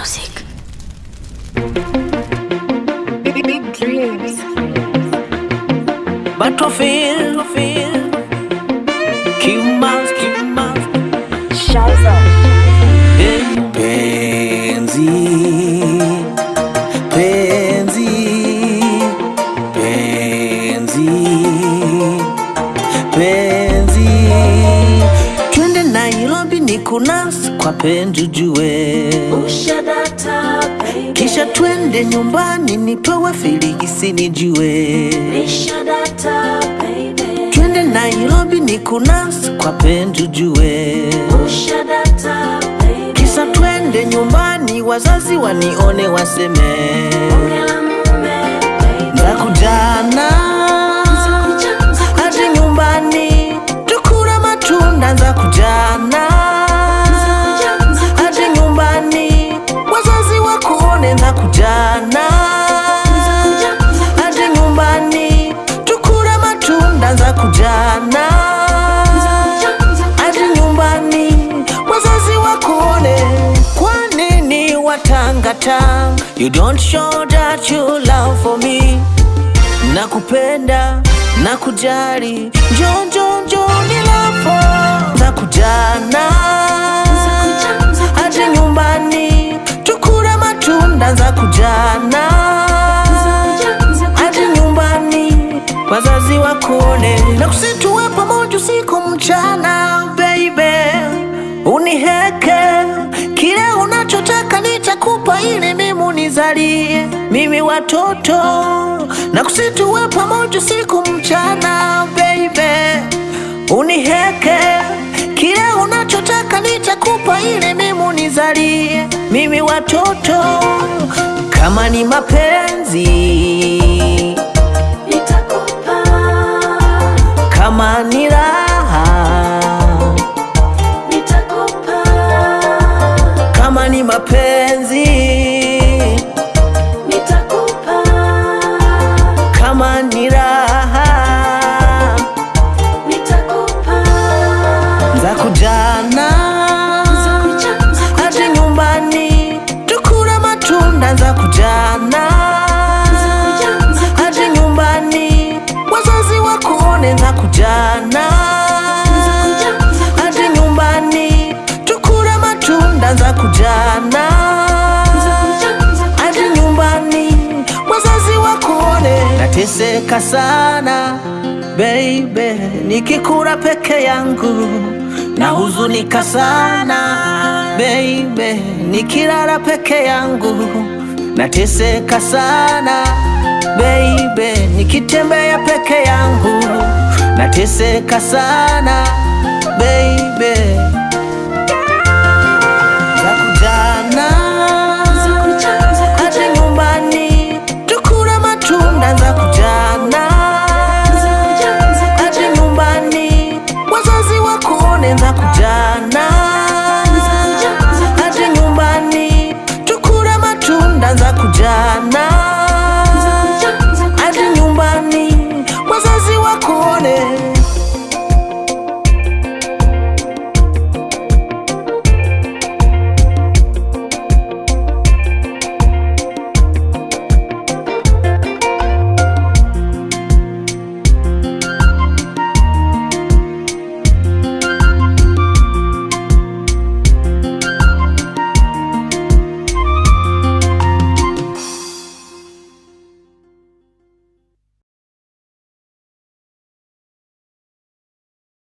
music. Big, dreams. Battlefield, battlefield. My kunas kwa penzi jue, Ushadata, baby. kisha twende nyumbani nipewe filigisi nijue. Ushadata, baby. Twende Nairobi ni kunas kwa penzi jue, Ushadata, baby. kisa twende nyumbani wazazi wanione waseme Ongela mume, baby. za watangata? You don't show that you love for me. Nakupenda, nakujali, njo njo njo Na kujana hadi nyumbani tukura matunda za kujana zakuja. nyumbani wazazi wakone na kusituwe pamoja usiku mchana ili mimi unizalie. Mimi watoto na kusituwe pamoja siku mchana baby. Uniheke kile unachotaka nitakupa ili mimi unizalie. Mimi watoto kama ni mapenzi Nateseka sana baby, nikikura peke yangu nahuzunika sana baby, nikilala peke yangu nateseka sana baby, nikitembea peke yangu nateseka sana baby